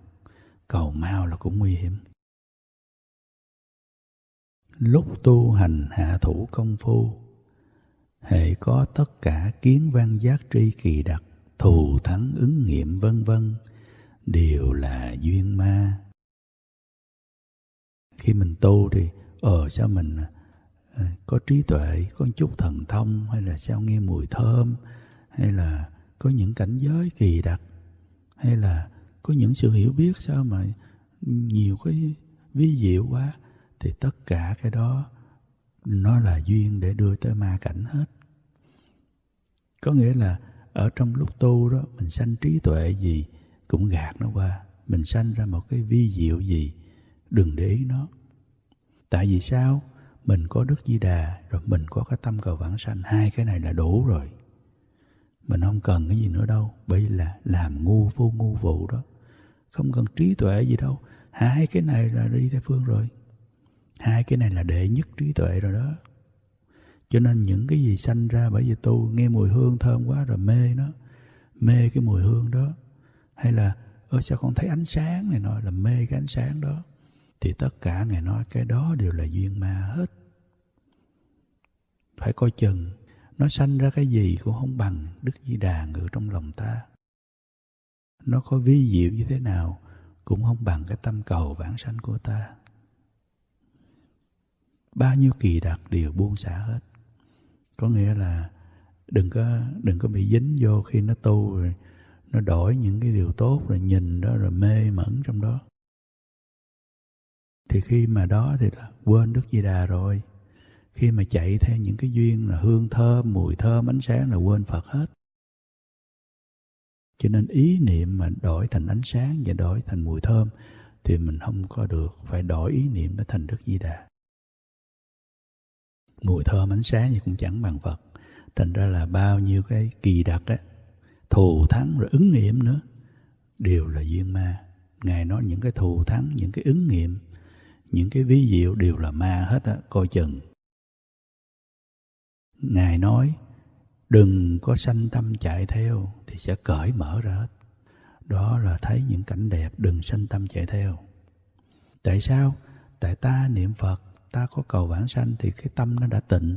Cầu mau là cũng nguy hiểm. Lúc tu hành hạ thủ công phu, hệ có tất cả kiến văn giác tri kỳ đặc, thù thắng ứng nghiệm vân vân đều là duyên ma. Khi mình tu thì ờ sao mình à, có trí tuệ, có chút thần thông, hay là sao nghe mùi thơm, hay là có những cảnh giới kỳ đặc, hay là có những sự hiểu biết sao mà nhiều cái ví diệu quá, thì tất cả cái đó nó là duyên để đưa tới ma cảnh hết. Có nghĩa là ở trong lúc tu đó, mình sanh trí tuệ gì cũng gạt nó qua. Mình sanh ra một cái vi diệu gì, đừng để ý nó. Tại vì sao? Mình có đức di đà, rồi mình có cái tâm cầu vãng sanh. Hai cái này là đủ rồi. Mình không cần cái gì nữa đâu, bởi vì là làm ngu vô ngu vụ đó. Không cần trí tuệ gì đâu. Hai cái này là đi theo phương rồi. Hai cái này là đệ nhất trí tuệ rồi đó. Cho nên những cái gì sanh ra bởi vì tu, nghe mùi hương thơm quá rồi mê nó. Mê cái mùi hương đó hay là, ơ, sao con thấy ánh sáng? này nói là mê cái ánh sáng đó. Thì tất cả ngài nói cái đó đều là duyên ma hết. Phải coi chừng, nó sanh ra cái gì cũng không bằng đức di đà ngự trong lòng ta. Nó có vi diệu như thế nào cũng không bằng cái tâm cầu vãng sanh của ta. Bao nhiêu kỳ đặc đều buông xả hết. Có nghĩa là đừng có đừng có bị dính vô khi nó tu rồi nó đổi những cái điều tốt, rồi nhìn đó, rồi mê mẩn trong đó. Thì khi mà đó thì là quên đức di đà rồi. Khi mà chạy theo những cái duyên là hương thơm, mùi thơm, ánh sáng là quên phật hết. Cho nên ý niệm mà đổi thành ánh sáng và đổi thành mùi thơm thì mình không có được phải đổi ý niệm nó thành đức di đà. Mùi thơm, ánh sáng thì cũng chẳng bằng phật. Thành ra là bao nhiêu cái kỳ đặc á thù thắng rồi ứng nghiệm nữa. Đều là duyên ma. Ngài nói những cái thù thắng, những cái ứng nghiệm, những cái ví diệu đều là ma hết á, coi chừng. Ngài nói, đừng có sanh tâm chạy theo thì sẽ cởi mở ra hết. Đó là thấy những cảnh đẹp, đừng sanh tâm chạy theo. Tại sao? Tại ta niệm phật, ta có cầu vãng sanh thì cái tâm nó đã tịnh.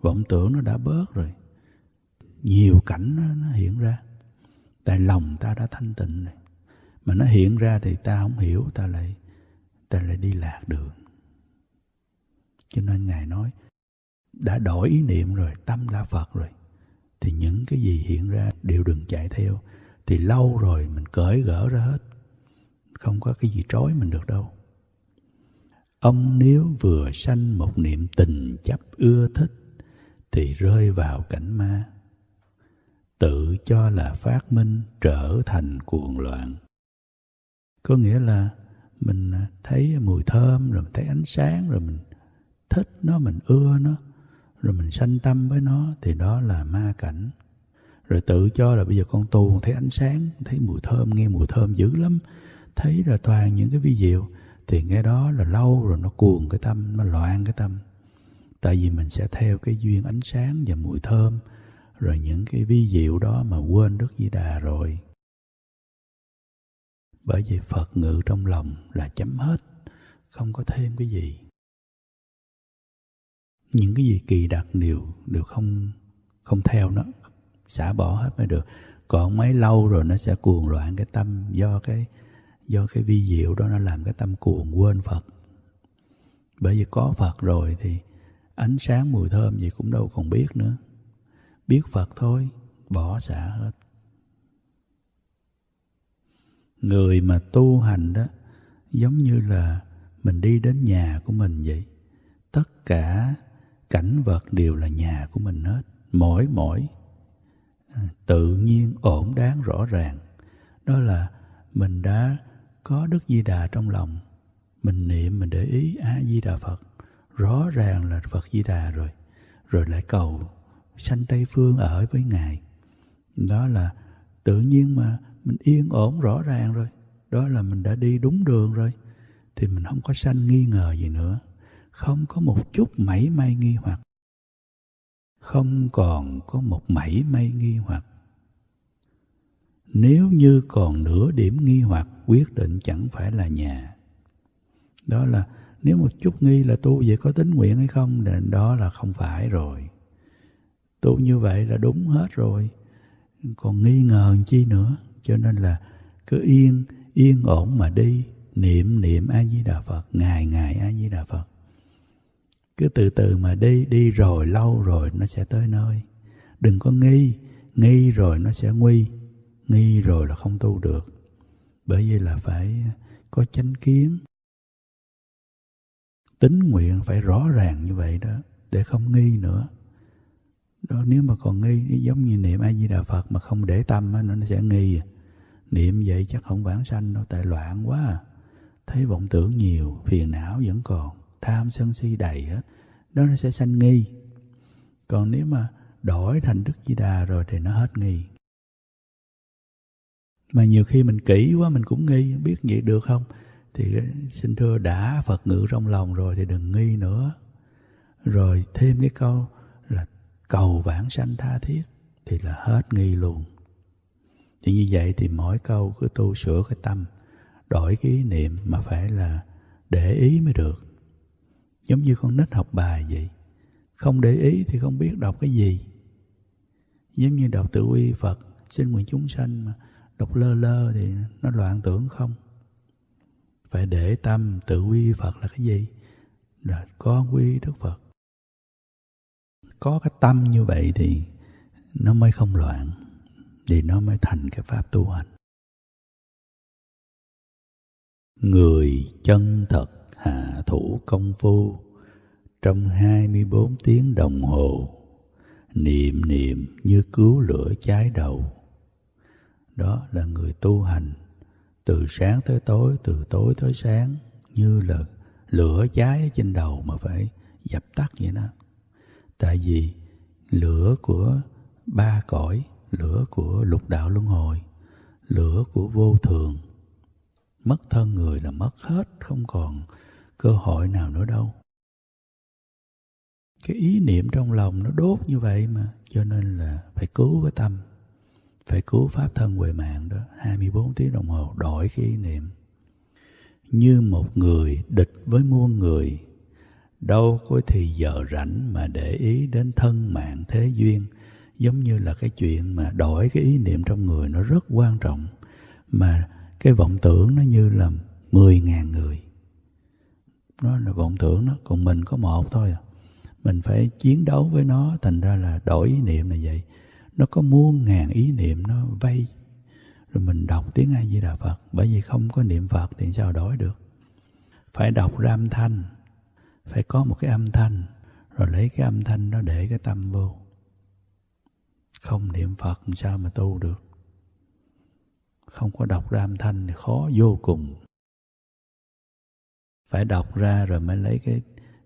Vọng tưởng nó đã bớt rồi nhiều cảnh nó, nó hiện ra. Tại lòng ta đã thanh tịnh rồi. Mà nó hiện ra thì ta không hiểu ta lại ta lại đi lạc đường. Cho nên ngài nói đã đổi ý niệm rồi tâm đã phật rồi thì những cái gì hiện ra đều đừng chạy theo. Thì lâu rồi mình cởi gỡ ra hết không có cái gì trói mình được đâu. Ông nếu vừa sanh một niệm tình chấp ưa thích thì rơi vào cảnh ma tự cho là phát minh trở thành cuồng loạn. Có nghĩa là mình à, thấy mùi thơm, rồi mình thấy ánh sáng, rồi mình thích nó, mình ưa nó, rồi mình sanh tâm với nó, thì đó là ma cảnh. Rồi tự cho là bây giờ con tu thấy ánh sáng thấy mùi thơm, nghe mùi thơm dữ lắm, thấy là toàn những cái vi diệu, thì nghe đó là lâu rồi nó cuồng cái tâm, nó loạn cái tâm. Tại vì mình sẽ theo cái duyên ánh sáng và mùi thơm rồi những cái vi diệu đó mà quên đức di đà rồi. Bởi vì phật ngự trong lòng là chấm hết, không có thêm cái gì. Những cái gì kỳ đặc đều đều không không theo nó, xả bỏ hết mới được. Còn mấy lâu rồi nó sẽ cuồng loạn cái tâm, do cái do cái vi diệu đó nó làm cái tâm cuồng quên phật. Bởi vì có phật rồi thì ánh sáng mùi thơm gì cũng đâu còn biết nữa biết phật thôi, bỏ xả hết. Người mà tu hành đó, giống như là mình đi đến nhà của mình vậy. Tất cả cảnh vật đều là nhà của mình hết mỗi mỗi à, tự nhiên ổn đáng rõ ràng. Đó là mình đã có đức di đà trong lòng. Mình niệm, mình để ý a di đà phật. Rõ ràng là phật di đà rồi rồi lại cầu sanh tây phương ở với ngài. Đó là tự nhiên mà mình yên ổn rõ ràng rồi. Đó là mình đã đi đúng đường rồi. Thì mình không có sanh nghi ngờ gì nữa. Không có một chút mảy may nghi hoặc. Không còn có một mảy may nghi hoặc. Nếu như còn nửa điểm nghi hoặc, quyết định chẳng phải là nhà. Đó là nếu một chút nghi là tu vậy có tính nguyện hay không thì đó là không phải rồi tu như vậy là đúng hết rồi. Còn nghi ngờ chi nữa? Cho nên là cứ yên yên ổn mà đi. Niệm niệm a di đà phật, ngày ngày a di đà phật. Cứ từ từ mà đi đi rồi, lâu rồi nó sẽ tới nơi. Đừng có nghi nghi rồi nó sẽ nguy. Nghi rồi là không tu được. Bởi vì là phải có chánh kiến. Tính nguyện phải rõ ràng như vậy đó, để không nghi nữa đó nếu mà còn nghi giống như niệm a di đà phật mà không để tâm á, nó sẽ nghi. Niệm vậy chắc không vãng sanh đâu tại loạn quá à. thấy vọng tưởng nhiều phiền não vẫn còn tham sân si đầy hết đó nó sẽ sanh nghi. Còn nếu mà đổi thành đức di đà rồi thì nó hết nghi. Mà nhiều khi mình kỹ quá mình cũng nghi biết vậy được không? Thì ờ, xin thưa đã phật ngữ trong lòng rồi thì đừng nghi nữa. Rồi thêm cái câu cầu vãng sanh tha thiết thì là hết nghi luôn thì như vậy thì mỗi câu cứ tu sửa cái tâm, đổi cái ý niệm mà phải là để ý mới được. Giống như con nít học bài vậy, không để ý thì không biết đọc cái gì. Giống như đọc tự uy phật, xin nguyện chúng sanh mà đọc lơ lơ thì nó loạn tưởng không? Phải để tâm tự uy phật là cái gì? Là con quy đức phật có cái tâm như vậy thì nó mới không loạn, thì nó mới thành cái pháp tu hành. Người chân thật hạ thủ công phu, trong 24 tiếng đồng hồ, niệm niệm như cứu lửa cháy đầu. Đó là người tu hành, từ sáng tới tối, từ tối tới sáng, như là lửa cháy ở trên đầu mà phải dập tắt vậy đó tại vì lửa của ba cõi, lửa của lục đạo luân hồi, lửa của vô thường, mất thân người là mất hết, không còn cơ hội nào nữa đâu. Cái ý niệm trong lòng nó đốt như vậy mà, cho nên là phải cứu cái tâm, phải cứu pháp thân huệ mạng đó. 24 tiếng đồng hồ đổi cái ý niệm. Như một người địch với muôn người đâu có thì giờ rảnh mà để ý đến thân mạng thế duyên. Giống như là cái chuyện mà đổi cái ý niệm trong người nó rất quan trọng. Mà cái vọng tưởng nó như là mười ngàn người. Nó là vọng tưởng nó còn mình có một thôi à. Mình phải chiến đấu với nó, thành ra là đổi ý niệm là vậy. Nó có muôn ngàn ý niệm nó vây. Rồi mình đọc tiếng a di đà phật, bởi vì không có niệm phật thì sao đổi được? Phải đọc ram thanh phải có một cái âm thanh, rồi lấy cái âm thanh đó để cái tâm vô. Không niệm phật làm sao mà tu được? Không có đọc ra âm thanh thì khó vô cùng. Phải đọc ra rồi mới lấy cái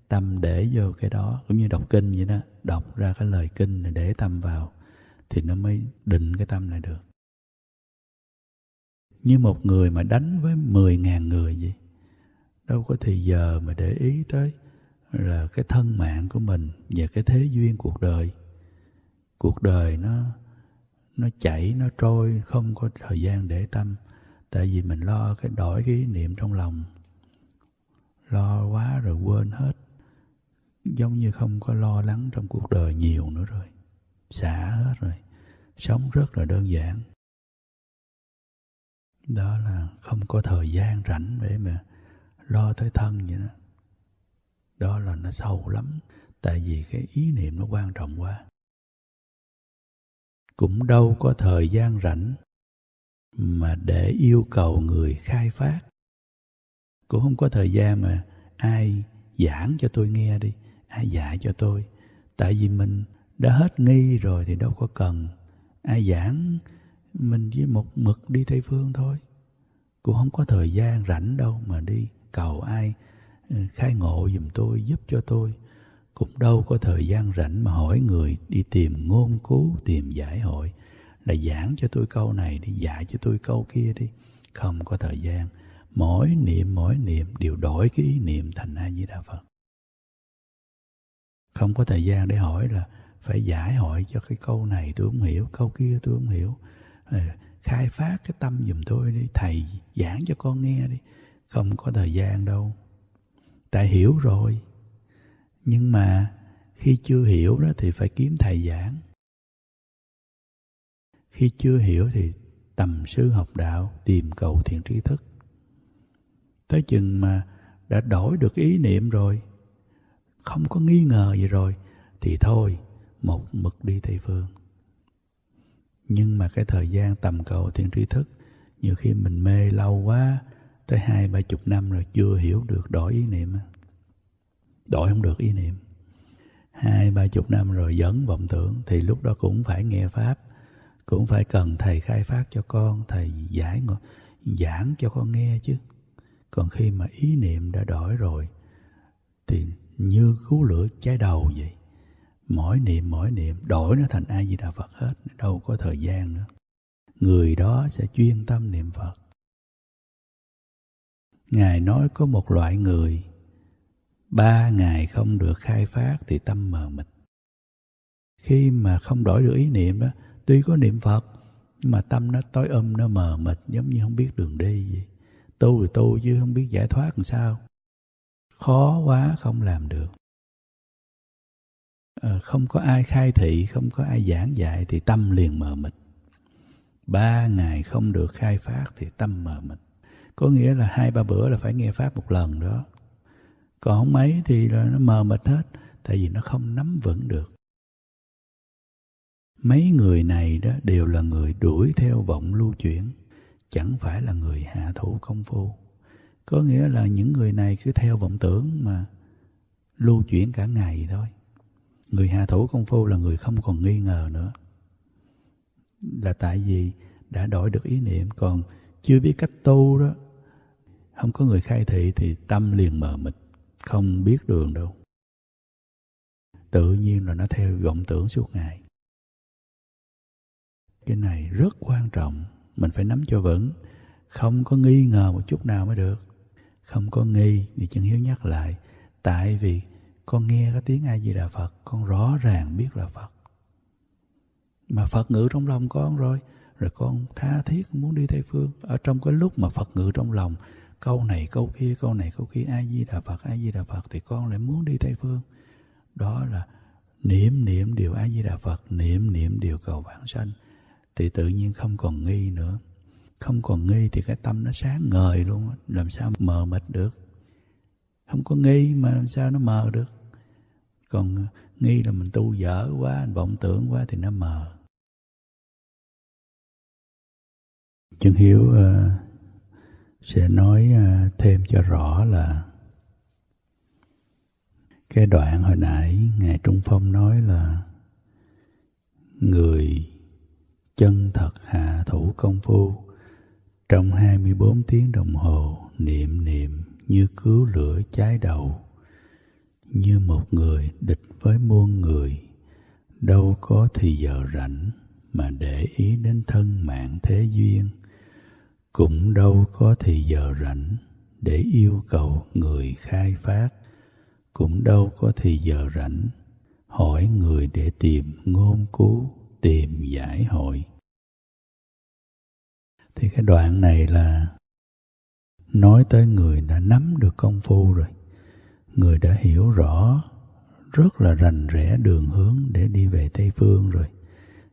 tâm để vô cái đó. Cũng như đọc kinh vậy đó, đọc ra cái lời kinh để tâm vào thì nó mới định cái tâm này được. Như một người mà đánh với mười ngàn người vậy, đâu có thì giờ mà để ý tới là cái thân mạng của mình và cái thế duyên cuộc đời. Cuộc đời nó nó chảy, nó trôi, không có thời gian để tâm. Tại vì mình lo cái, đổi cái ý niệm trong lòng. Lo quá rồi quên hết. Giống như không có lo lắng trong cuộc đời nhiều nữa rồi. Xả hết rồi. Sống rất là đơn giản. Đó là không có thời gian rảnh để mà lo tới thân vậy đó đó là nó sâu lắm, tại vì cái ý niệm nó quan trọng quá. Cũng đâu có thời gian rảnh mà để yêu cầu người khai phát. Cũng không có thời gian mà ai giảng cho tôi nghe đi, ai dạy cho tôi. Tại vì mình đã hết nghi rồi thì đâu có cần. Ai giảng mình với một mực đi tây phương thôi. Cũng không có thời gian rảnh đâu mà đi cầu ai Ừ, khai ngộ giùm tôi, giúp cho tôi. Cũng đâu có thời gian rảnh mà hỏi người đi tìm ngôn cứu, tìm giải hội. Là giảng cho tôi câu này đi, dạy cho tôi câu kia đi. Không có thời gian. Mỗi niệm mỗi niệm, đều đổi cái ý niệm thành a di đà phật. Không có thời gian để hỏi là phải giải hỏi cho cái câu này tôi không hiểu, câu kia tôi không hiểu. Ừ, khai phát cái tâm giùm tôi đi, thầy giảng cho con nghe đi. Không có thời gian đâu đã hiểu rồi. Nhưng mà khi chưa hiểu đó thì phải kiếm thầy giảng. Khi chưa hiểu thì tầm sư học đạo, tìm cầu thiện tri thức. Tới chừng mà đã đổi được ý niệm rồi, không có nghi ngờ gì rồi, thì thôi, một mực đi tây phương. Nhưng mà cái thời gian tầm cầu thiện tri thức, nhiều khi mình mê lâu quá tới hai ba chục năm rồi chưa hiểu được đổi ý niệm đổi không được ý niệm. Hai ba chục năm rồi dẫn vọng tưởng, thì lúc đó cũng phải nghe pháp, cũng phải cần thầy khai phát cho con, thầy giải giảng cho con nghe chứ. Còn khi mà ý niệm đã đổi rồi, thì như cứu lửa cháy đầu vậy. Mỗi niệm mỗi niệm, đổi nó thành a di đà phật hết, đâu có thời gian nữa. Người đó sẽ chuyên tâm niệm phật ngài nói có một loại người. Ba ngày không được khai phát thì tâm mờ mịt. Khi mà không đổi được ý niệm đó tuy có niệm phật nhưng mà tâm nó tối âm nó mờ mịt giống như không biết đường đi vậy. Tu thì tu chứ không biết giải thoát làm sao. Khó quá không làm được. À, không có ai khai thị không có ai giảng dạy thì tâm liền mờ mịt. Ba ngày không được khai phát thì tâm mờ mịt có nghĩa là hai, ba bữa là phải nghe pháp một lần đó. Còn không mấy thì là nó mờ mịt hết, tại vì nó không nắm vững được. Mấy người này đó đều là người đuổi theo vọng lưu chuyển, chẳng phải là người hạ thủ công phu. Có nghĩa là những người này cứ theo vọng tưởng mà lưu chuyển cả ngày thôi. Người hạ thủ công phu là người không còn nghi ngờ nữa. Là tại vì đã đổi được ý niệm, còn chưa biết cách tu đó không có người khai thị thì tâm liền mờ mịt, không biết đường đâu. Tự nhiên là nó theo vọng tưởng suốt ngày. Cái này rất quan trọng, mình phải nắm cho vững. Không có nghi ngờ một chút nào mới được. Không có nghi thì chân hiếu nhắc lại, tại vì con nghe cái tiếng ai di đà phật, con rõ ràng biết là phật. Mà phật ngự trong lòng con rồi rồi con tha thiết muốn đi tây phương. Ở trong cái lúc mà phật ngự trong lòng câu này câu kia câu này câu kia a di đà phật a di đà phật thì con lại muốn đi tây phương. Đó là niệm niệm điều a di đà phật niệm niệm điều cầu vãng sanh. Thì tự nhiên không còn nghi nữa. Không còn nghi thì cái tâm nó sáng ngời luôn làm sao mờ mịt được? Không có nghi mà làm sao nó mờ được? Còn nghi là mình tu dở quá vọng tưởng quá thì nó mờ. Chân hiếu uh, sẽ nói à, thêm cho rõ là cái đoạn hồi nãy ngài trung phong nói là người chân thật hạ thủ công phu trong 24 tiếng đồng hồ niệm niệm như cứu lửa cháy đầu, như một người địch với muôn người, đâu có thì giờ rảnh mà để ý đến thân mạng thế duyên cũng đâu có thì giờ rảnh để yêu cầu người khai phát. Cũng đâu có thì giờ rảnh hỏi người để tìm ngôn cứu, tìm giải hội. Thì cái đoạn này là nói tới người đã nắm được công phu rồi. Người đã hiểu rõ rất là rành rẽ đường hướng để đi về tây phương rồi.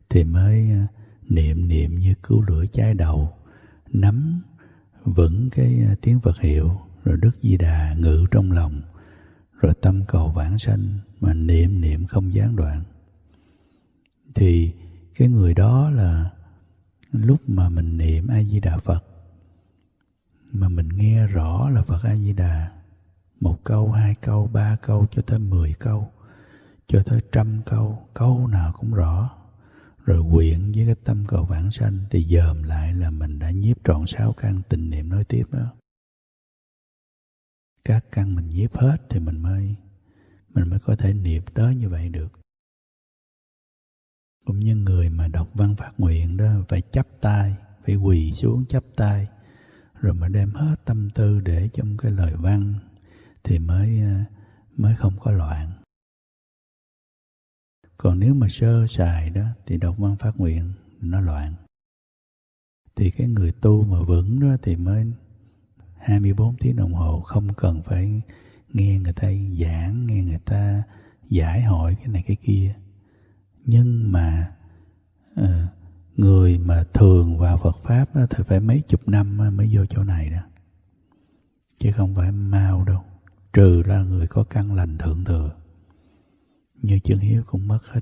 Thì mới à, niệm niệm như cứu lửa cháy đầu nắm vững cái à, tiếng Phật hiệu, rồi Đức Di Đà ngự trong lòng, rồi tâm cầu vãng sanh mà niệm niệm không gián đoạn. Thì cái người đó là lúc mà mình niệm a di đà phật, mà mình nghe rõ là phật a di đà, một câu, hai câu, ba câu, cho tới mười câu, cho tới trăm câu câu nào cũng rõ rồi quyện với cái tâm cầu vãng sanh thì dòm lại là mình đã nhiếp trọn sáu căn tình niệm nói tiếp đó. Các căn mình nhiếp hết thì mình mới mình mới có thể niệm tới như vậy được. Cũng như người mà đọc văn phát nguyện đó, phải chấp tay, phải quỳ xuống chấp tay, rồi mà đem hết tâm tư để trong cái lời văn thì mới ờ, mới không có loạn còn nếu mà sơ sài đó thì đọc văn phát nguyện nó loạn. Thì cái người tu mà vững đó thì mới 24 tiếng đồng hồ không cần phải nghe người ta giảng nghe người ta giải hỏi cái này cái kia. Nhưng mà à, người mà thường vào Phật pháp đó, thì phải mấy chục năm mới vô chỗ này đó. Chứ không phải mau đâu trừ ra người có căn lành thượng thừa như chân hiếu cũng mất hết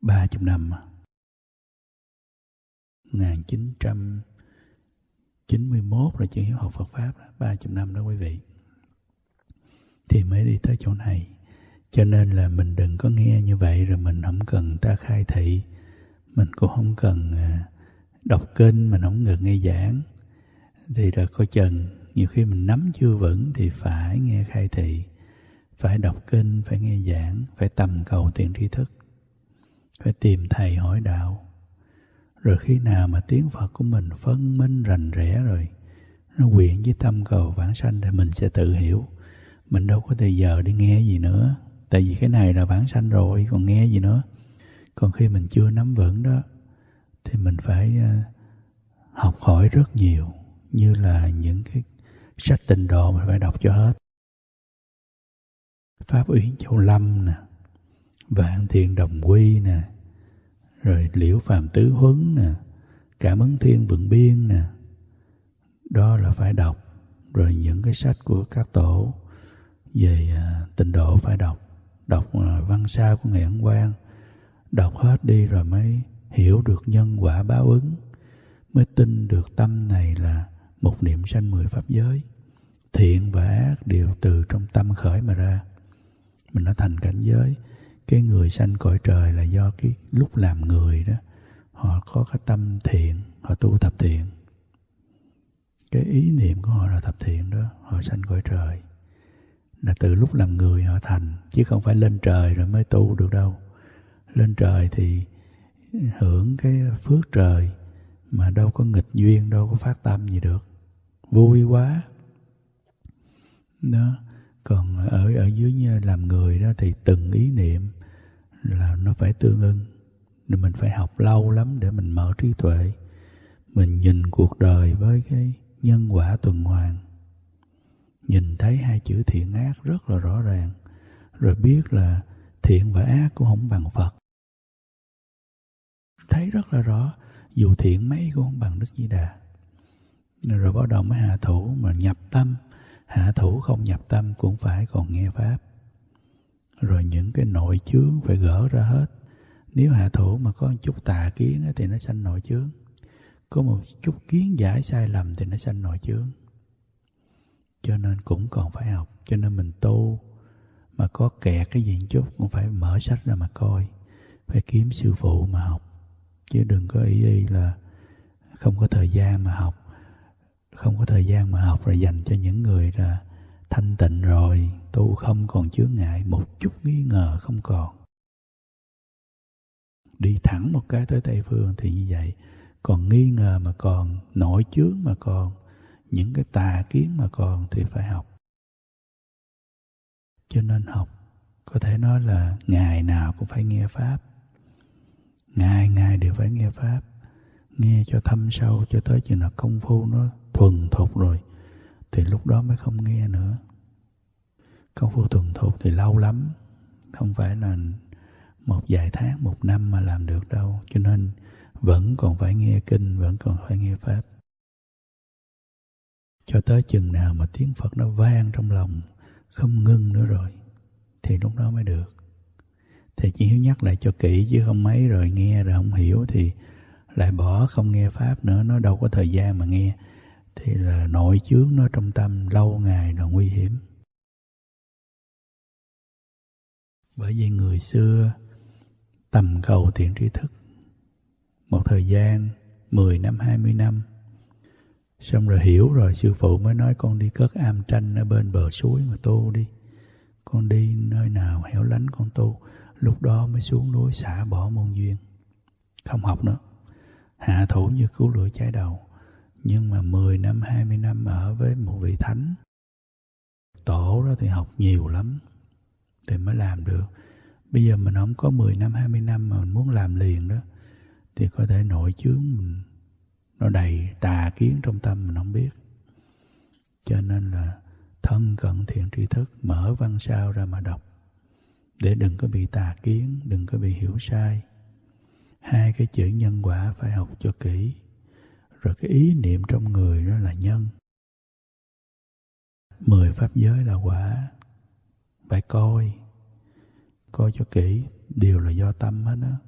ba chục năm. 1991 là chân hiếu học Phật Pháp, ba chục năm đó quý vị. Thì mới đi tới chỗ này. Cho nên là mình đừng có nghe như vậy, rồi mình không cần ta khai thị. Mình cũng không cần à, đọc kinh, mình không ngừng nghe giảng. Thì rồi coi chừng, nhiều khi mình nắm chưa vững thì phải nghe khai thị phải đọc kinh, phải nghe giảng, phải tầm cầu tiền tri thức, phải tìm thầy hỏi đạo. Rồi khi nào mà tiếng phật của mình phân minh rành rẽ rồi, nó quyện với tâm cầu vãng sanh thì mình sẽ tự hiểu. Mình đâu có thời giờ đi nghe gì nữa, tại vì cái này là vãng sanh rồi, còn nghe gì nữa? Còn khi mình chưa nắm vững đó, thì mình phải ờ, học hỏi rất nhiều, như là những cái sách tình độ mình phải đọc cho hết pháp uyển châu lâm nè vạn thiền đồng quy nè rồi liễu phàm tứ huấn nè cảm ứng thiên vượng biên nè. Đó là phải đọc. Rồi những cái sách của các tổ về à, tình độ phải đọc. Đọc à, văn sao của ngày ấn quang. Đọc hết đi rồi mới hiểu được nhân quả báo ứng. Mới tin được tâm này là một niệm sanh mười pháp giới. Thiện và ác đều từ trong tâm khởi mà ra mình nó thành cảnh giới, cái người sanh cõi trời là do cái lúc làm người đó, họ có cái tâm thiện, họ tu tập thiện. Cái ý niệm của họ là tập thiện đó, họ sanh cõi trời. Là từ lúc làm người họ thành, chứ không phải lên trời rồi mới tu được đâu. Lên trời thì hưởng cái phước trời, mà đâu có nghịch duyên, đâu có phát tâm gì được. Vui quá. Đó còn ở ở dưới như làm người đó thì từng ý niệm là nó phải tương ưng. Nên mình phải học lâu lắm để mình mở trí tuệ. Mình nhìn cuộc đời với cái nhân quả tuần hoàn. Nhìn thấy hai chữ thiện ác rất là rõ ràng. Rồi biết là thiện và ác cũng không bằng phật. Thấy rất là rõ, dù thiện mấy cũng không bằng đức di đà. Rồi bắt đầu mới hạ thủ mà nhập tâm hạ thủ không nhập tâm cũng phải còn nghe pháp. Rồi những cái nội chướng phải gỡ ra hết. Nếu hạ thủ mà có một chút tà kiến thì nó sanh nội chướng. Có một chút kiến giải sai lầm thì nó sanh nội chướng. Cho nên cũng còn phải học, cho nên mình tu mà có kẹt cái gì chút cũng phải mở sách ra mà coi, phải kiếm sư phụ mà học. Chứ đừng có ý y là không có thời gian mà học không có thời gian mà học rồi dành cho những người là thanh tịnh rồi, tu không còn chướng ngại, một chút nghi ngờ không còn. Đi thẳng một cái tới tây phương thì như vậy. Còn nghi ngờ mà còn nội chướng mà còn, những cái tà kiến mà còn thì phải học. Cho nên học, có thể nói là ngày nào cũng phải nghe pháp. Ngày ngày đều phải nghe pháp. Nghe cho thâm sâu cho tới chừng nào công phu nó thuần thục rồi, thì lúc đó mới không nghe nữa. Công phu thuần thục thì lâu lắm, không phải là một vài tháng, một năm mà làm được đâu, cho nên vẫn còn phải nghe kinh, vẫn còn phải nghe pháp. Cho tới chừng nào mà tiếng phật nó vang trong lòng, không ngưng nữa rồi, thì lúc đó mới được. Thì chỉ hiếu nhắc lại cho kỹ chứ không mấy, rồi nghe rồi không hiểu thì lại bỏ không nghe pháp nữa, nó đâu có thời gian mà nghe thì là nội chướng nó trong tâm, lâu ngày là nguy hiểm. Bởi vì người xưa tầm cầu thiện tri thức. Một thời gian 10 năm 20 năm. Xong rồi hiểu rồi, sư phụ mới nói, con đi cất am tranh ở bên bờ suối mà tu đi. Con đi nơi nào hẻo lánh con tu lúc đó mới xuống núi xả bỏ môn duyên. Không học nữa. Hạ thủ như cứu lửa cháy đầu nhưng mà 10 năm 20 năm ở với một vị thánh, tổ đó thì học nhiều lắm thì mới làm được. Bây giờ mình không có 10 năm 20 năm mà mình muốn làm liền đó, thì có thể nội chướng mình, nó đầy tà kiến trong tâm mình không biết. Cho nên là thân cận thiện tri thức, mở văn sao ra mà đọc, để đừng có bị tà kiến, đừng có bị hiểu sai. Hai cái chữ nhân quả phải học cho kỹ rồi cái ý niệm trong người nó là nhân. Mười pháp giới là quả. Phải coi. Coi cho kỹ. Đều là do tâm hết đó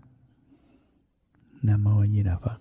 nam mô a di đà phật.